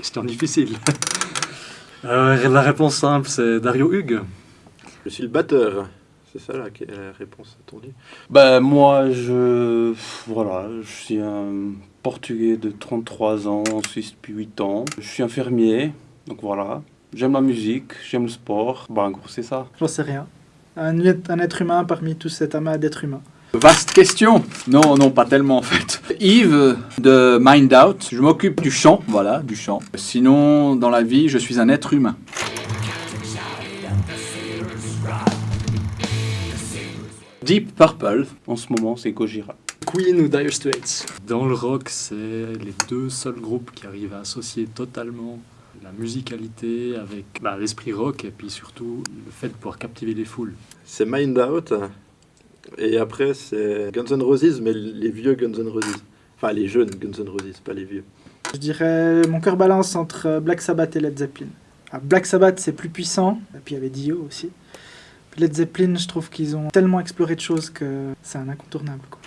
Question difficile. Euh, la réponse simple, c'est Dario Hugues. Je suis le batteur. C'est ça la, la réponse attendue. Ben moi, je... Voilà, je suis un Portugais de 33 ans, en Suisse depuis 8 ans. Je suis infirmier, donc voilà. J'aime la musique, j'aime le sport. Ben en gros, c'est ça. J'en sais rien. Un, un être humain parmi tout cet amas d'êtres humains. Vaste question Non, non, pas tellement en fait. Yves de Mind Out, je m'occupe du chant, voilà, du chant. Sinon, dans la vie, je suis un être humain. Deep Purple, En ce moment, c'est Gojira. Queen ou Dire Straits Dans le rock, c'est les deux seuls groupes qui arrivent à associer totalement la musicalité avec bah, l'esprit rock et puis surtout le fait de pouvoir captiver les foules. C'est Mind Out. Et après, c'est Guns N' Roses, mais les vieux Guns N' Roses. Enfin, les jeunes Guns N' Roses, pas les vieux. Je dirais mon cœur balance entre Black Sabbath et Led Zeppelin. Ah, Black Sabbath, c'est plus puissant, et puis il y avait Dio aussi. Puis Led Zeppelin, je trouve qu'ils ont tellement exploré de choses que c'est un incontournable. Quoi.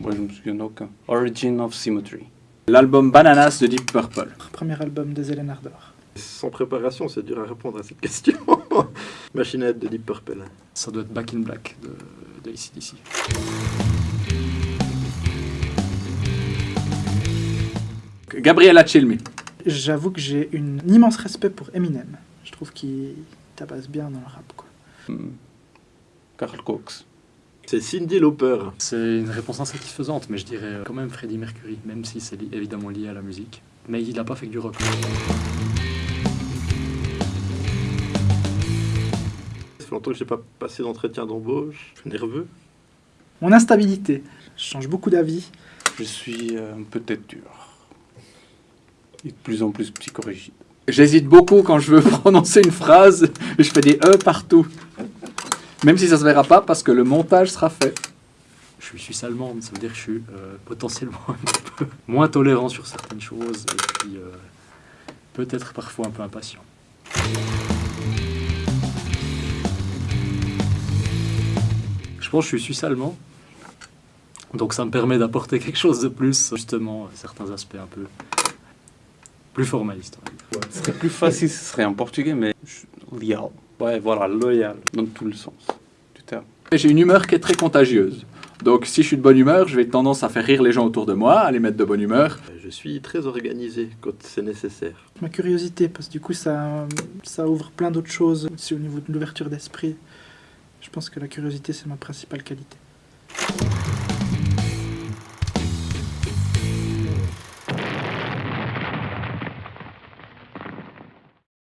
Moi, je me souviens d'aucun. Origin of Symmetry. l'album Bananas de Deep Purple. Premier album de Zelen Ardor. Sans préparation, c'est dur à répondre à cette question. Machinette de Deep Purple. Ça doit être Back in Black de, de ACDC. Gabriella Chilmi. J'avoue que j'ai un immense respect pour Eminem. Je trouve qu'il tabasse bien dans le rap. Quoi. Hmm. Carl Cox. C'est Cindy Lauper. C'est une réponse insatisfaisante, mais je dirais quand même Freddie Mercury, même si c'est li- évidemment lié à la musique. Mais il n'a pas fait que du rock. Longtemps que j'ai pas passé d'entretien d'embauche. Je suis nerveux. Mon instabilité. Je change beaucoup d'avis. Je suis euh, un peu tête dure. Et de plus en plus psychorigide. J'hésite beaucoup quand je veux prononcer une phrase je fais des E partout. Même si ça se verra pas parce que le montage sera fait. Je suis suisse allemande, ça veut dire que je suis euh, potentiellement un petit peu moins tolérant sur certaines choses et puis euh, peut-être parfois un peu impatient. Pense que je suis suisse allemand, donc ça me permet d'apporter quelque chose de plus, justement, certains aspects un peu plus formalistes. Ce serait plus facile, ce serait en portugais, mais je- loyal. Ouais, voilà, loyal, dans tout le sens du terme. Et J'ai une humeur qui est très contagieuse. Donc si je suis de bonne humeur, je vais tendance à faire rire les gens autour de moi, à les mettre de bonne humeur. Je suis très organisé quand c'est nécessaire. Ma curiosité, parce que du coup, ça, ça ouvre plein d'autres choses aussi au niveau de l'ouverture d'esprit. Je pense que la curiosité, c'est ma principale qualité.